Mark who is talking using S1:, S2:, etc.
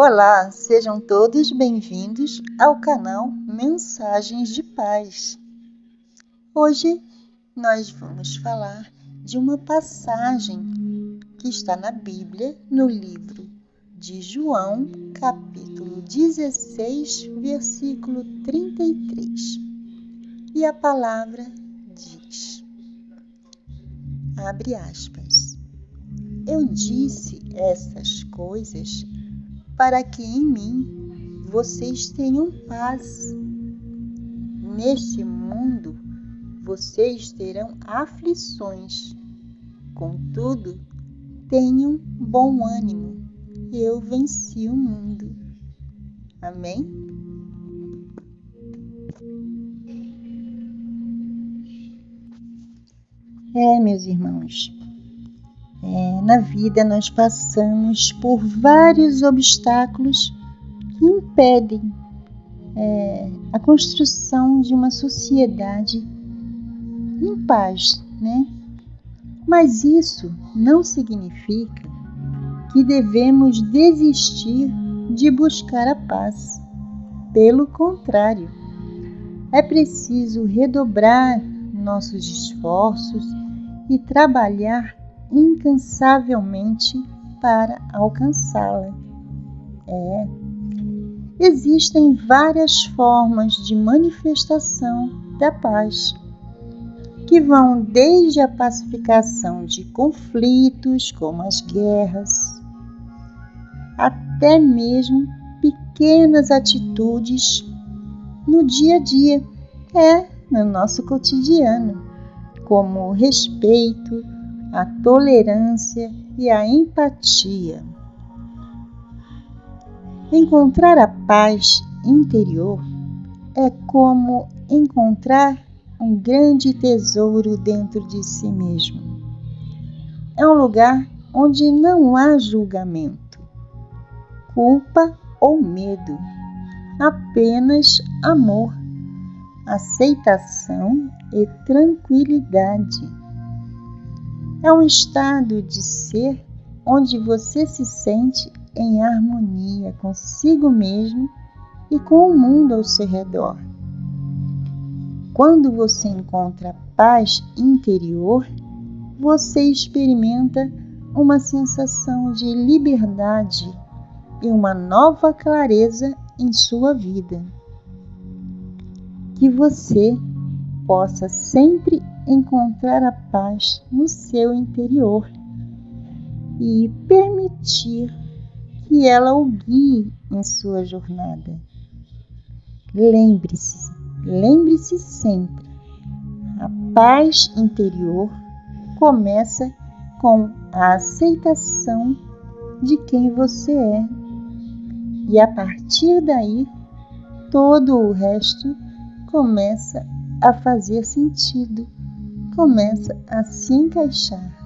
S1: Olá, sejam todos bem-vindos ao canal Mensagens de Paz. Hoje nós vamos falar de uma passagem que está na Bíblia, no livro de João, capítulo 16, versículo 33. E a palavra diz: Abre aspas. Eu disse essas coisas para que em mim vocês tenham paz. Neste mundo vocês terão aflições. Contudo, tenham bom ânimo. Eu venci o mundo. Amém? É, meus irmãos, na vida nós passamos por vários obstáculos que impedem é, a construção de uma sociedade em paz, né? Mas isso não significa que devemos desistir de buscar a paz. Pelo contrário, é preciso redobrar nossos esforços e trabalhar incansavelmente para alcançá-la. É. Existem várias formas de manifestação da paz, que vão desde a pacificação de conflitos, como as guerras, até mesmo pequenas atitudes no dia a dia, é, no nosso cotidiano, como o respeito, a tolerância e a empatia. Encontrar a paz interior é como encontrar um grande tesouro dentro de si mesmo. É um lugar onde não há julgamento, culpa ou medo, apenas amor, aceitação e tranquilidade é um estado de ser onde você se sente em harmonia consigo mesmo e com o mundo ao seu redor. Quando você encontra paz interior, você experimenta uma sensação de liberdade e uma nova clareza em sua vida. Que você possa sempre encontrar a paz no seu interior e permitir que ela o guie em sua jornada. Lembre-se, lembre-se sempre, a paz interior começa com a aceitação de quem você é. E a partir daí, todo o resto começa a fazer sentido começa a se encaixar.